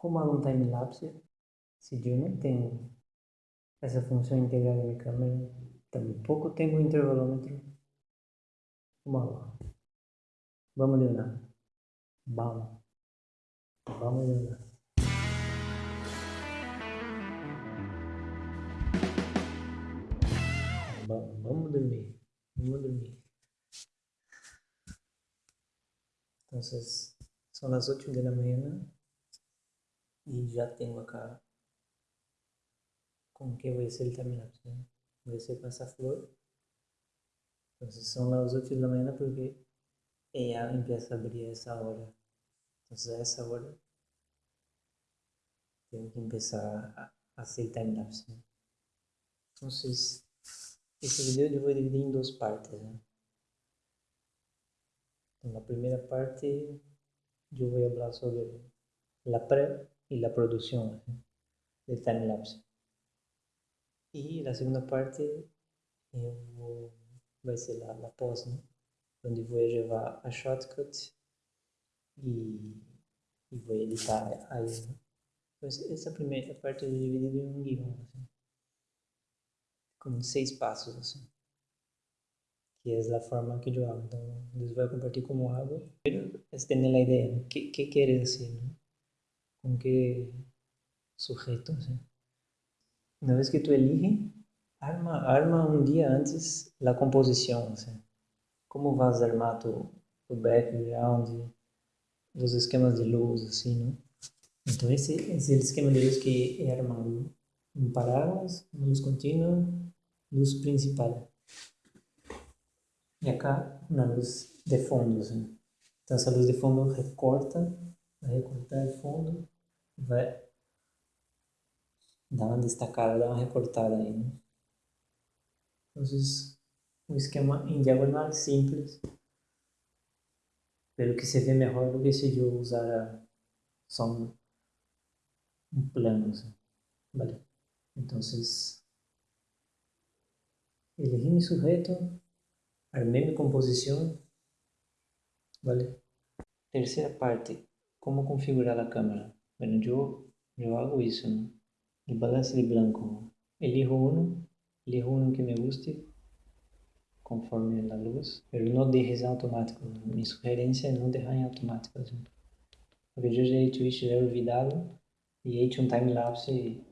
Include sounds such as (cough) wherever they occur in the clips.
como há um time-lapse, se eu não tenho essa função integrada na câmera, tampouco tenho um intervalômetro. Vamos lá. Vamos, Leonardo. Vamos. Vamos. Vamos, vamos dormir. Vamos dormir. Então, são as 8 da manhã e já tenho acá com que vai ser time-lapse. ¿no? Vai ser com essa flor. Então, são as 8 da manhã porque ela empieza a abrir essa hora. Então, a essa hora tenho que começar a, hacer time-lapse. Então, esse vídeo eu vou dividir em duas partes. Né? Na primeira parte, eu vou falar sobre a pré e a produção de time-lapse. E na segunda parte, vou, vai ser a, a pós, né? onde vou levar a shortcut e, e vou editar aí. Né? Então, essa primeira parte é dividida em um guião. Assim como seis passos assim. Que é a forma que eu hago. Então, Deus vai compartilhar como hago. Pero es tener la idea, ¿no? ¿Qué, qué quieres decir? ¿Con qué sujeto? ¿sí? Una vez que tú eliges, arma, arma um dia antes a composição. Como vas armar tu, tu background, os esquemas de luz, assim, não? Então, esse, esse é o esquema de luz que é armado. Um parágrafo, luz contínua, luz principal. E acá na luz de fundo. Então essa luz de fundo recorta, vai recortar fundo, vai dar uma destacada, dar uma recortada aí. Né? Um esquema em diagonal simples, pelo que se vê melhor do que se eu usar só um, um plano. Assim. Vale. Então, elegí mi sujeto, armé mi composición, ¿vale? Tercera parte, ¿cómo configurar la cámara? Bueno, yo, yo hago eso, ¿no? El balance de blanco, elijo uno, elijo uno que me guste, conforme la luz, pero no dejes automático. Mi sugerencia es no dejar en automático. Porque yo ya he hecho he olvidado y he hecho un time lapse y,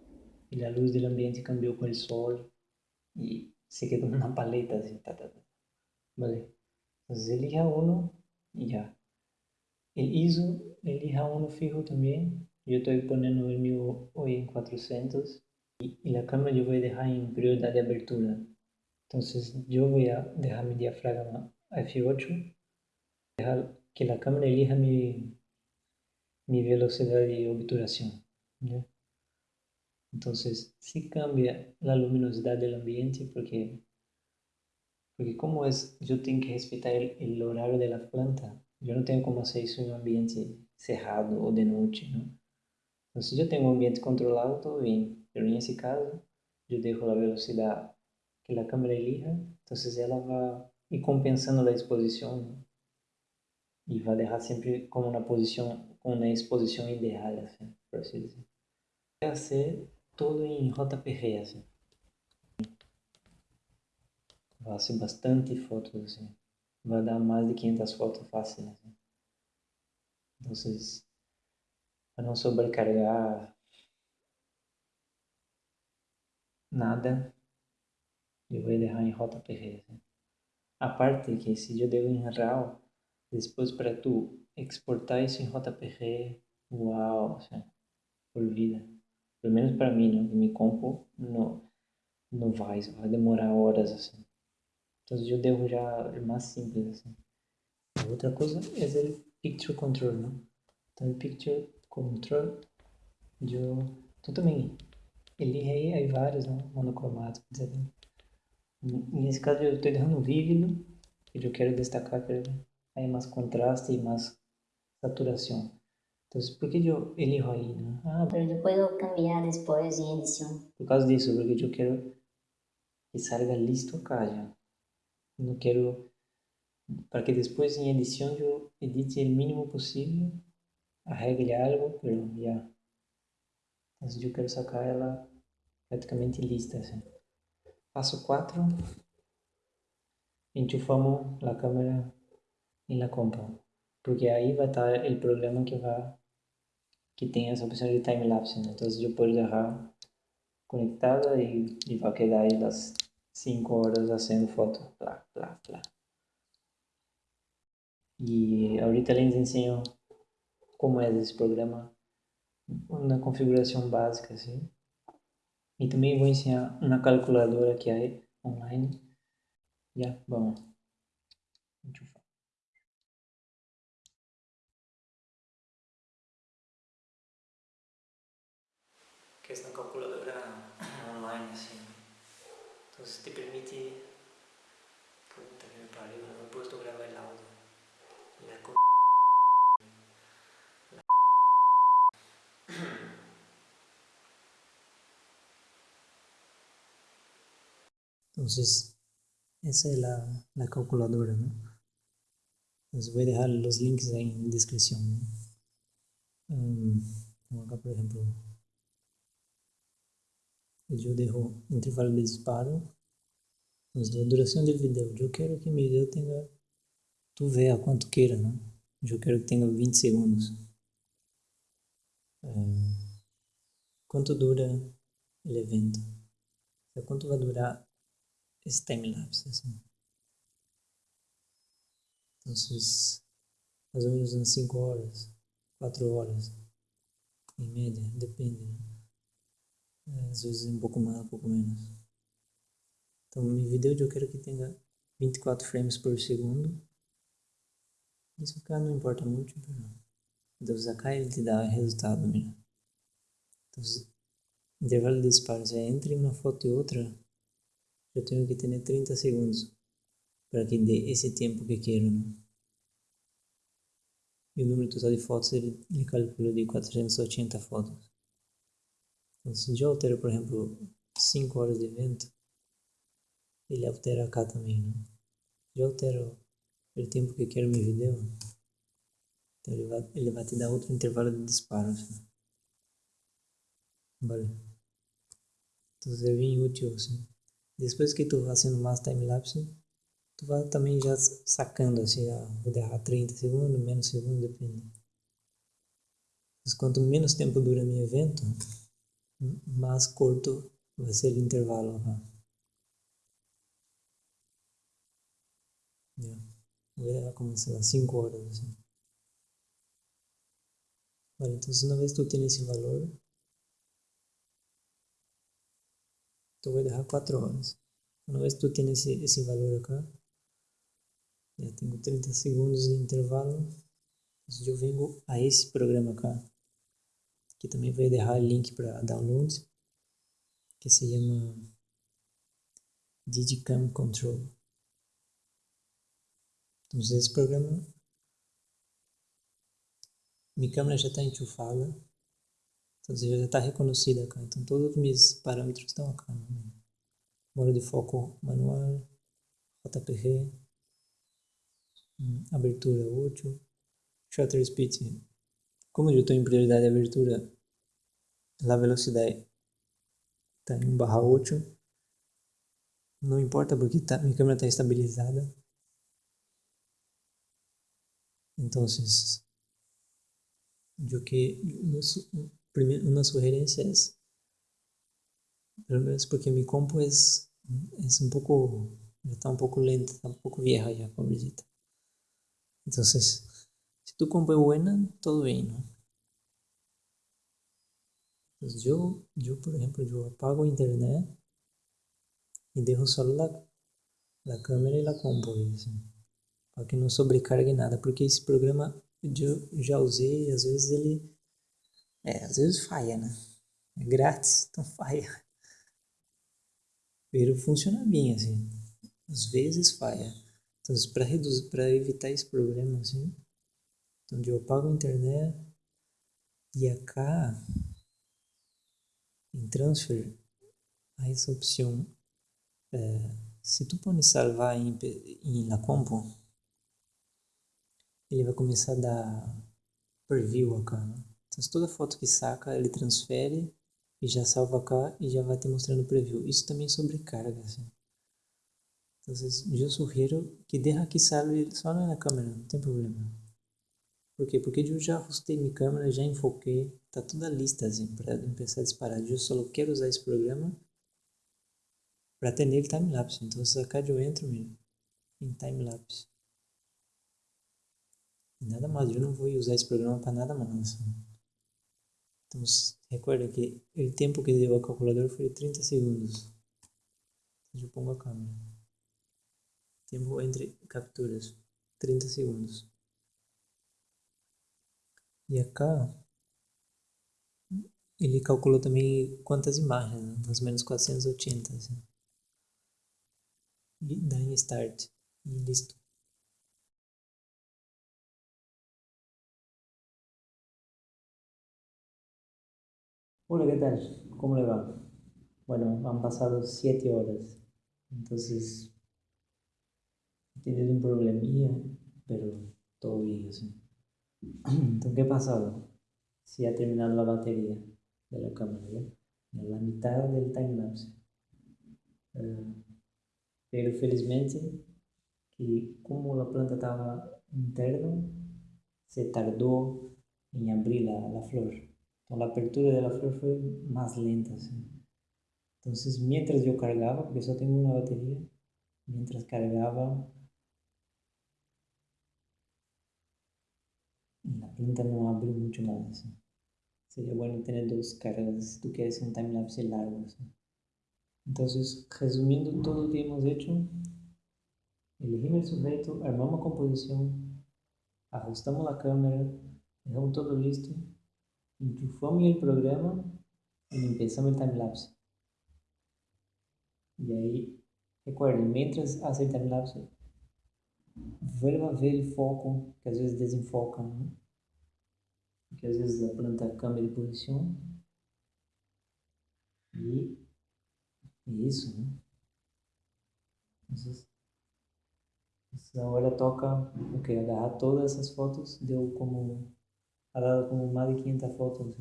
y la luz del ambiente cambió con el sol y se quedó una paleta así. Vale. Entonces elija uno y ya. El ISO, elija uno fijo también. Yo estoy poniendo el mío hoy en 400 y, la cámara yo voy a dejar en prioridad de abertura. Entonces yo voy a dejar mi diafragma F8, dejar que la cámara elija mi, mi velocidad de obturación. Entonces, sí cambia la luminosidad del ambiente porque, porque como es, yo tengo que respetar el, el horario de la planta. Yo no tengo como hacer eso en un ambiente cerrado o de noche, ¿no? Entonces, yo tengo un ambiente controlado, bien. Pero en ese caso, yo dejo la velocidad que la cámara elija, entonces ela va ir compensando la exposición ¿no? y va a dejar siempre como una posición, con una exposición ideal, así, por así decirlo. Voy a hacer todo em JPG, assim. Vai ser bastante fotos, assim. Vai dar mais de 500 fotos fácil, assim. Então, para não sobrecarregar nada, eu vou deixar em JPG. Assim. A parte que se eu devo em RAW, depois para tu exportar isso em JPG, uau, assim, por vida pelo menos para mim, né? me compo no, no vai, vai demorar horas assim. Então eu devo já mais simples assim. Outra coisa é o picture control, né? Então picture control eu tu também ele aí aí vários, né? monocromático, etc. Nesse caso eu estou deixando vívido, que eu quero destacar que aí mais contraste e mais saturação. Entonces, ¿por qué yo elijo ahí? No? Ah, pero yo puedo cambiar después en edición. Por causa disso, porque yo quiero que salga listo acá ya. No quiero, para que después en edición yo edite el mínimo posible, arregle algo, pero ya, Então eu quero sacar ela praticamente lista. Assim. Passo 4. Enchufamos a câmera em la compu. Porque aí vai estar o programa que vai que tem essa opção de time-lapse. Né? Então eu posso deixar conectada e, e vai quedar aí as 5 horas fazendo foto. Plá, plá, plá. E ahorita les ensino como é esse programa uma configuração básica assim. E também vou ensinar uma calculadora que há online. Já, vamos. Enchufar. Que é uma calculadora. Então te permite... Puta que me pariu, não he puesto gravar el audio. La co... Entonces, esa es la, la calculadora, ¿no? Entonces voy a dejar los links ahí en descripción. ¿no? Um, acá, por ejemplo, yo dejo intervalo de disparo. Entonces, la duración del video. Yo quiero que mi video tenga, tú vea cuánto quiera, ¿no? Yo quiero que tenga 20 segundos. Um, ¿Cuánto dura evento? O sea, ¿Cuánto va a durar esse time-lapse, assim. Então, mais ou menos umas 5 horas, 4 horas, em média, depende, né? É, às vezes um pouco mais, um pouco menos. Então, meu vídeo eu quero que tenha 24 frames por segundo. Isso cá não importa muito, não. Então, cá ele te dá resultado, mira. Então, intervalo de disparo, é entre uma foto e outra, eu tenho que ter 30 segundos para que dê esse tempo que quero. Né? E o número total de fotos ele, ele calcula de 480 fotos. Então, se eu altero, por exemplo, 5 horas de evento, ele altera cá também. Né? Se eu altero o tempo que quero meu vídeo, então ele vai, ele vai te dar outro intervalo de disparos. Assim. Vale. Então é bem útil assim. Depois que tu fazendo mais time-lapse, tu vai também já sacando assim, ah, vou derrar 30 segundos, menos segundos, depende. Mas quanto menos tempo dura meu evento, mais curto vai ser o intervalo. Tá? Vou derrar como, sei lá, 5 horas. Vale, então, uma vez tu tem esse valor, tu vai dejar 4 horas. Uma vez tu tens esse, esse valor acá, já tenho 30 segundos de intervalo, eu venho a esse programa acá, que também vou deixar link para download, que se chama Digicam Control. Então, esse programa, minha câmera já está enchufada, então já está reconhecida. Então todos os meus parâmetros estão. Né? Modo de foco manual, JPG, hum, abertura útil, shutter speed. Como eu estou em prioridade de abertura, a velocidade está em 1 barra 8. Não importa porque tá, minha câmera está estabilizada. Então, eu que una sugerencia es, porque mi compu es, es un poco, está un poco lenta, está un poco vieja ya, pobrecita. Entonces, si tu compu es buena, todo bien, ¿no? Entonces yo, yo, por ejemplo, yo apago internet y dejo solo la, la cámara y la compu, assim, para que não sobrecargue nada, porque esse programa eu já usei, às vezes ele é, às vezes falha, né? É grátis, (laughs) então falha. Pero funciona bem, assim. Às vezes falha. Então, para reduzir, para evitar esse problema, assim, então eu apago a internet e acá em transfer há essa opção. É, se tu pode salvar em, em la compu, ele vai começar a dar preview acá, né? Então, toda foto que saca, ele transfere e já salva cá e já vai te mostrando o preview. Isso também sobrecarga, assim. Então, eu sugiro que deixa que salve só na câmera, não tem problema. Por quê? Porque eu já ajustei minha câmera, já enfoquei, tá toda lista assim, para começar a disparar. Eu só quero usar esse programa para ter nele time-lapse. Então, se acá eu entro mesmo em time-lapse. Nada mais, eu não vou usar esse programa para nada mais. Então, recuerda que o tempo que deu a calculadora foi 30 segundos. Eu pongo a câmera. Tempo entre capturas, 30 segundos. E acá, ele calculou também quantas imagens, né? mais ou menos 480. Assim. E dá em start. E listo. Hola, ¿qué tal? ¿Cómo le va? Bueno, han pasado siete horas, entonces he tenido un problemilla, pero todo bien así. Entonces, ¿qué ha pasado? Si ha terminado la batería de la cámara, ¿ya? En la mitad del timelapse. Uh, pero felizmente, que como a planta estava interna, se tardou em abrir a, a flor. Então, a abertura da flor foi mais lenta. Assim. Então, mientras eu carregava, porque só tenho uma bateria, mientras carregava, a planta não abre muito mais. Assim. Seria bom ter duas cargas se tu queres um time-lapse largo. Assim. Então, resumindo tudo o que hemos hecho, elegimos el sujeto, armamos a composição, ajustamos a câmera, dejamos todo listo enchufamos el programa y empezamos el timelapse. Y ahí, recuerden, mientras hace el timelapse, vuelva a ver el foco, que às vezes desenfoca, né? porque às vezes a planta cambia de posição. E é isso, né? Entonces, agora toca o okay, agarrar todas essas fotos, deu como ha dado como más de 500 fotos.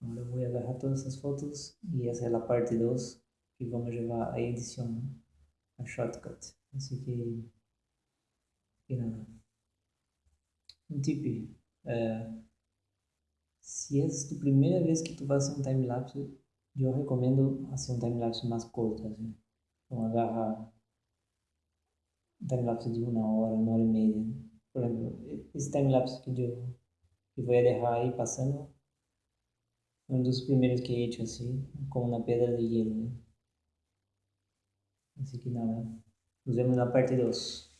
Ahora voy a agarrar todas esas fotos y hacer la parte 2 que vamos a llevar a edición, a shortcut. Así que, que nada. Un tip, uh, si es tu primera vez que tú vas a hacer un timelapse, yo recomiendo hacer un timelapse más corto, así. Então agarra un timelapse de una hora, una hora y media. Por ejemplo, esse timelapse que eu e vou deixar aí passando um dos primeiros que assim, como na pedra de hielo. Né? Así que nada, nos vemos na parte 2.